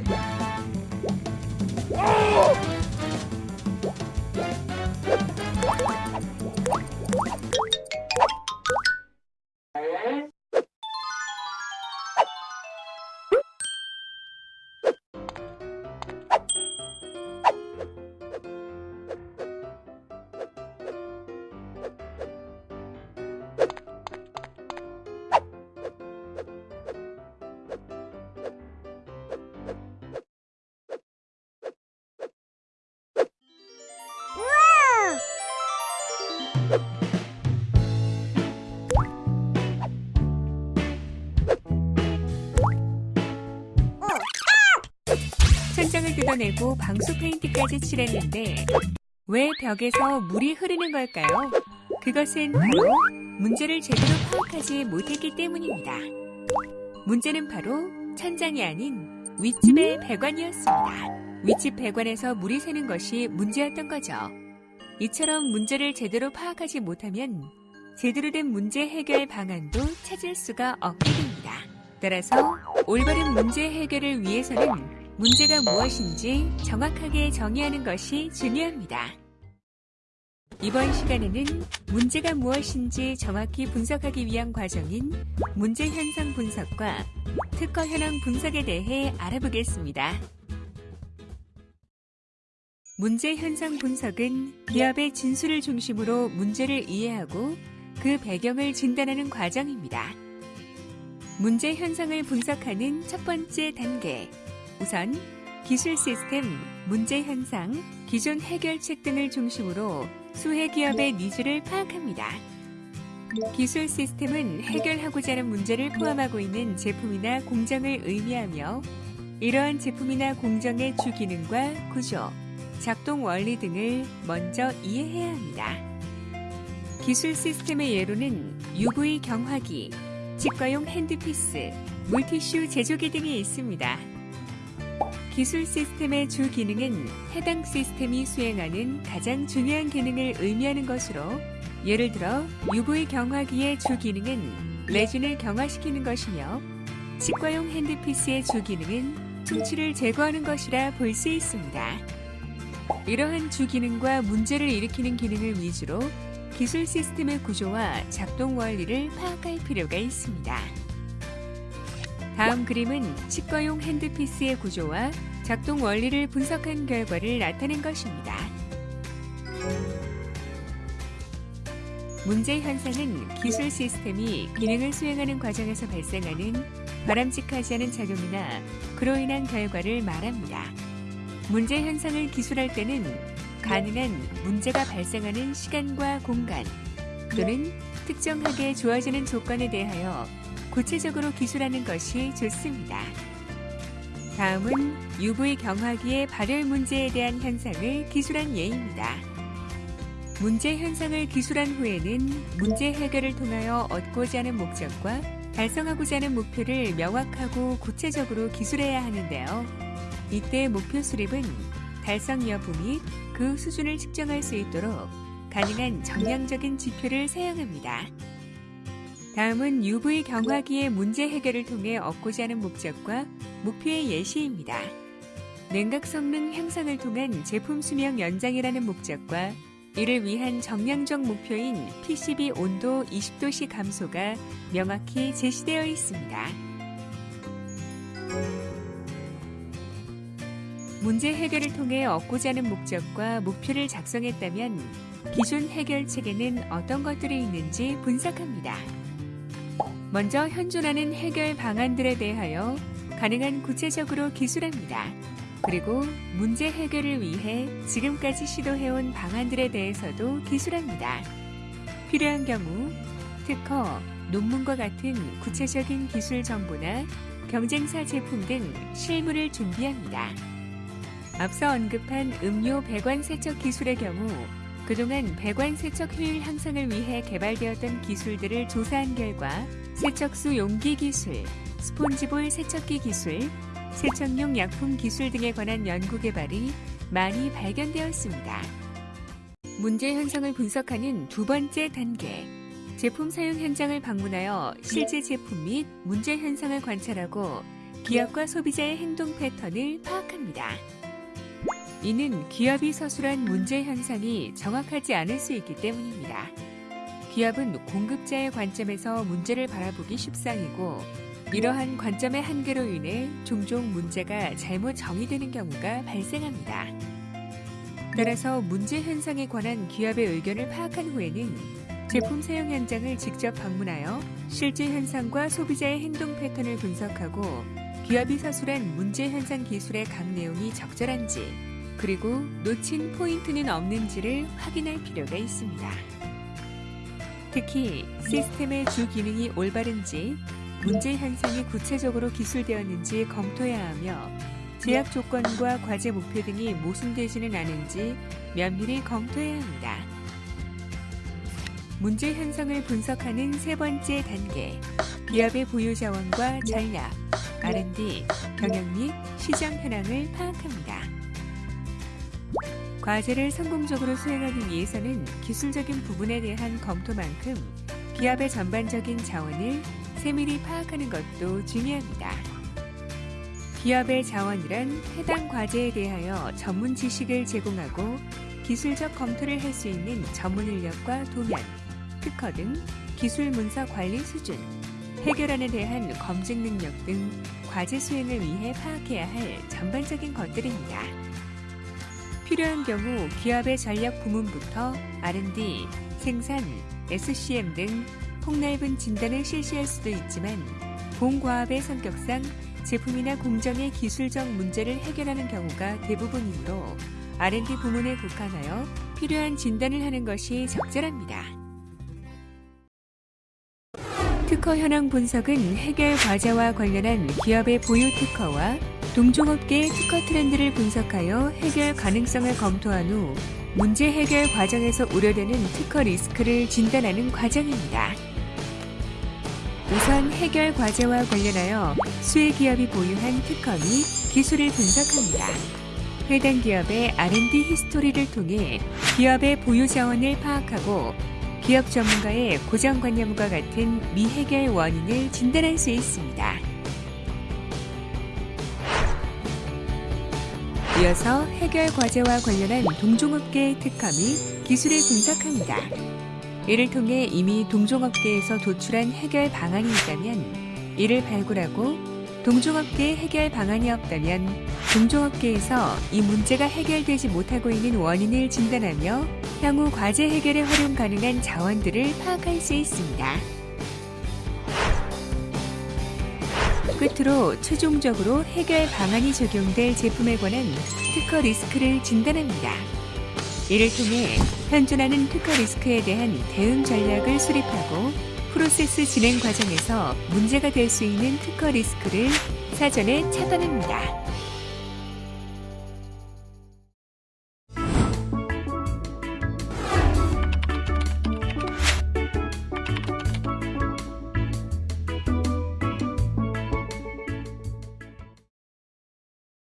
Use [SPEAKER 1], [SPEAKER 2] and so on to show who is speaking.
[SPEAKER 1] Bye. 천장을 뜯어내고 방수 페인트까지 칠했는데 왜 벽에서 물이 흐르는 걸까요? 그것은 바로 문제를 제대로 파악하지 못했기 때문입니다. 문제는 바로 천장이 아닌 윗집의 배관이었습니다. 윗집 배관에서 물이 새는 것이 문제였던 거죠. 이처럼 문제를 제대로 파악하지 못하면 제대로 된 문제 해결 방안도 찾을 수가 없게 됩니다. 따라서 올바른 문제 해결을 위해서는 문제가 무엇인지 정확하게 정의하는 것이 중요합니다. 이번 시간에는 문제가 무엇인지 정확히 분석하기 위한 과정인 문제 현상 분석과 특허 현황 분석에 대해 알아보겠습니다. 문제 현상 분석은 기업의 진술을 중심으로 문제를 이해하고 그 배경을 진단하는 과정입니다. 문제 현상을 분석하는 첫 번째 단계, 우선 기술 시스템, 문제 현상, 기존 해결책 등을 중심으로 수혜 기업의 needs를 파악합니다. 기술 시스템은 해결하고자 하는 문제를 포함하고 있는 제품이나 공정을 의미하며 이러한 제품이나 공정의 주 기능과 구조, 작동 원리 등을 먼저 이해해야 합니다. 기술 시스템의 예로는 UV 경화기, 치과용 핸드피스, 물티슈 제조기 등이 있습니다. 기술 시스템의 주 기능은 해당 시스템이 수행하는 가장 중요한 기능을 의미하는 것으로 예를 들어 UV 경화기의 주 기능은 레진을 경화시키는 것이며 치과용 핸드피스의 주 기능은 충치를 제거하는 것이라 볼 수 있습니다. 이러한 주 기능과 문제를 일으키는 기능을 위주로 기술 시스템의 구조와 작동 원리를 파악할 필요가 있습니다. 다음 그림은 치과용 핸드피스의 구조와 작동 원리를 분석한 결과를 나타낸 것입니다. 문제 현상은 기술 시스템이 기능을 수행하는 과정에서 발생하는 바람직하지 않은 작용이나 그로 인한 결과를 말합니다. 문제 현상을 기술할 때는 가능한 문제가 발생하는 시간과 공간 또는 특정하게 주어지는 조건에 대하여 구체적으로 기술하는 것이 좋습니다. 다음은 UV 경화기의 발열 문제에 대한 현상을 기술한 예입니다. 문제 현상을 기술한 후에는 문제 해결을 통하여 얻고자 하는 목적과 달성하고자 하는 목표를 명확하고 구체적으로 기술해야 하는데요. 이때 목표 수립은 달성 여부 및 그 수준을 측정할 수 있도록 가능한 정량적인 지표를 사용합니다. 다음은 UV 경화기의 문제 해결을 통해 얻고자 하는 목적과 목표의 예시입니다. 냉각 성능 향상을 통한 제품 수명 연장이라는 목적과 이를 위한 정량적 목표인 PCB 온도 20도씨 감소가 명확히 제시되어 있습니다. 문제 해결을 통해 얻고자 하는 목적과 목표를 작성했다면 기존 해결책에는 어떤 것들이 있는지 분석합니다. 먼저 현존하는 해결 방안들에 대하여 가능한 구체적으로 기술합니다. 그리고 문제 해결을 위해 지금까지 시도해온 방안들에 대해서도 기술합니다. 필요한 경우 특허, 논문과 같은 구체적인 기술 정보나 경쟁사 제품 등 실무를 준비합니다. 앞서 언급한 음료 배관 세척 기술의 경우 그동안 배관 세척 효율 향상을 위해 개발되었던 기술들을 조사한 결과 세척수 용기 기술, 스폰지볼 세척기 기술, 세척용 약품 기술 등에 관한 연구 개발이 많이 발견되었습니다. 문제 현상을 분석하는 두 번째 단계, 제품 사용 현장을 방문하여 실제 제품 및 문제 현상을 관찰하고 기업과 소비자의 행동 패턴을 파악합니다. 이는 기업이 서술한 문제 현상이 정확하지 않을 수 있기 때문입니다. 기업은 공급자의 관점에서 문제를 바라보기 쉽상이고 이러한 관점의 한계로 인해 종종 문제가 잘못 정의되는 경우가 발생합니다. 따라서 문제 현상에 관한 기업의 의견을 파악한 후에는 제품 사용 현장을 직접 방문하여 실제 현상과 소비자의 행동 패턴을 분석하고 기업이 서술한 문제 현상 기술의 각 내용이 적절한지 그리고 놓친 포인트는 없는지를 확인할 필요가 있습니다. 특히 시스템의 주 기능이 올바른지 문제 현상이 구체적으로 기술되었는지 검토해야 하며 제약 조건과 과제 목표 등이 모순되지는 않은지 면밀히 검토해야 합니다. 문제 현상을 분석하는 세 번째 단계, 기업의 보유 자원과 전략, R&D, 경영 및 시장 현황을 파악합니다. 과제를 성공적으로 수행하기 위해서는 기술적인 부분에 대한 검토만큼 기업의 전반적인 자원을 세밀히 파악하는 것도 중요합니다. 기업의 자원이란 해당 과제에 대하여 전문 지식을 제공하고 기술적 검토를 할 수 있는 전문 인력과 도면, 특허 등 기술 문서 관리 수준, 해결안에 대한 검증 능력 등 과제 수행을 위해 파악해야 할 전반적인 것들입니다. 필요한 경우 기업의 전략 부문부터 R&D, 생산, SCM 등 폭넓은 진단을 실시할 수도 있지만 공과합의 성격상 제품이나 공정의 기술적 문제를 해결하는 경우가 대부분이므로 R&D 부문에 국한하여 필요한 진단을 하는 것이 적절합니다. 특허 현황 분석은 해결 과제와 관련한 기업의 보유 특허와 동종업계의 특허 트렌드를 분석하여 해결 가능성을 검토한 후 문제 해결 과정에서 우려되는 특허 리스크를 진단하는 과정입니다. 우선 해결 과제와 관련하여 수혜 기업이 보유한 특허 및 기술을 분석합니다. 해당 기업의 R&D 히스토리를 통해 기업의 보유 자원을 파악하고 기업 전문가의 고정관념과 같은 미해결 원인을 진단할 수 있습니다. 이어서 해결 과제와 관련한 동종업계의 특허 및 기술을 분석합니다. 이를 통해 이미 동종업계에서 도출한 해결 방안이 있다면 이를 발굴하고 동종업계의 해결 방안이 없다면 동종업계에서 이 문제가 해결되지 못하고 있는 원인을 진단하며 향후 과제 해결에 활용 가능한 자원들을 파악할 수 있습니다. 끝으로 최종적으로 해결 방안이 적용될 제품에 관한 특허 리스크를 진단합니다. 이를 통해 현존하는 특허 리스크에 대한 대응 전략을 수립하고 프로세스 진행 과정에서 문제가 될 수 있는 특허 리스크를 사전에 차단합니다.